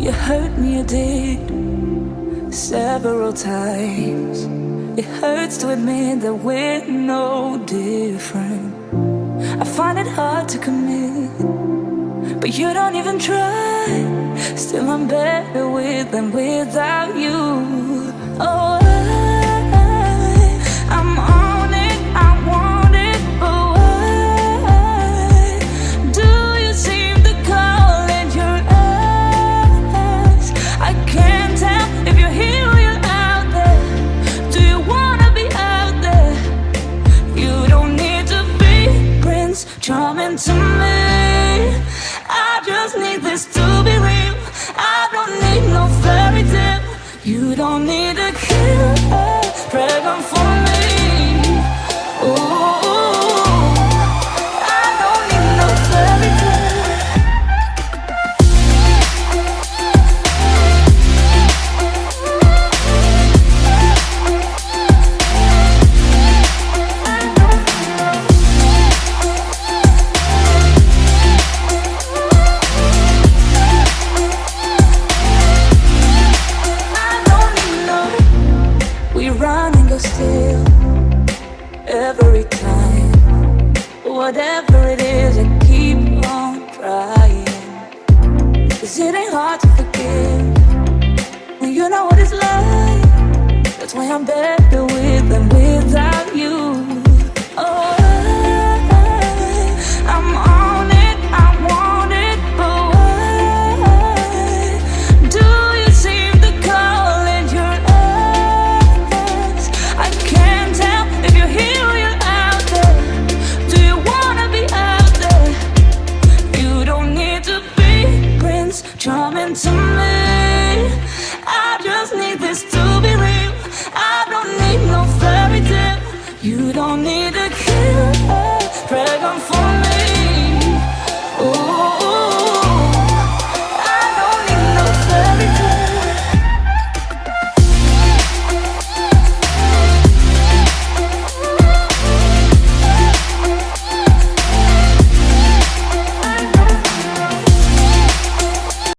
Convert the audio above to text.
You hurt me, you did several times. It hurts to admit that we're no different. I find it hard to commit, but you don't even try. Still, I'm better with than without you. Charming to me? I just need this to be real. I don't need no fairy tale. You don't need a killer dragon for me. Ooh. Still every time. Whatever it is, I keep on trying. Cause it ain't hard to